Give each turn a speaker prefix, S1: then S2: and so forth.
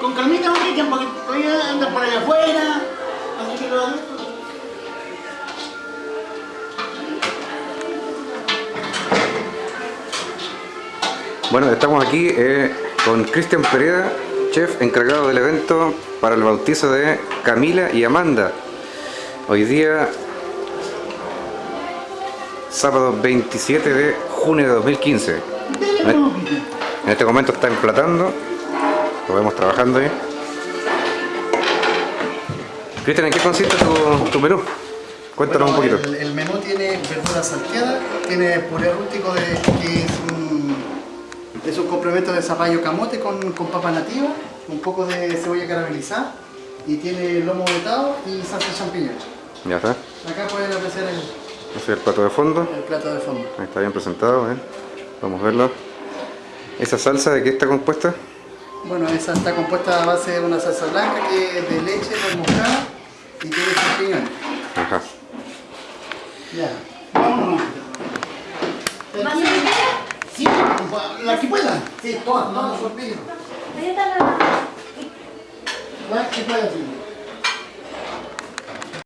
S1: con calmita, Cristian, porque todavía andas por allá afuera. Así que lo
S2: Bueno, estamos aquí eh, con Cristian Pereda, chef encargado del evento para el bautizo de Camila y Amanda. Hoy día, sábado 27 de junio de 2015. En este momento está emplatando, lo vemos trabajando ahí. Cristian, ¿en qué consiste tu, tu menú? Cuéntanos
S3: Bueno,
S2: un poquito.
S3: El, el menú tiene verdura salteada, tiene puré rústico de, que es un, es un complemento de zapallo camote con, con papa nativa, un poco de cebolla caramelizada y tiene lomo vetado y salsa de champiñones.
S2: Ya está.
S3: Acá pueden apreciar el,
S2: Ese es el plato de fondo.
S3: el plato de fondo.
S2: Ahí está bien presentado, ¿eh? Vamos a verlo. ¿Esa salsa de qué está compuesta?
S3: Bueno, esa está compuesta a base de una salsa blanca que es de leche moscada y tiene champiñones.
S2: Ajá.
S3: Ya.
S1: Vámonos.
S4: ¿Más?
S1: Sí, la que pueda.
S3: Sí, todas, todas las tortillas.
S4: Ahí está la...
S1: La que pueda, sí.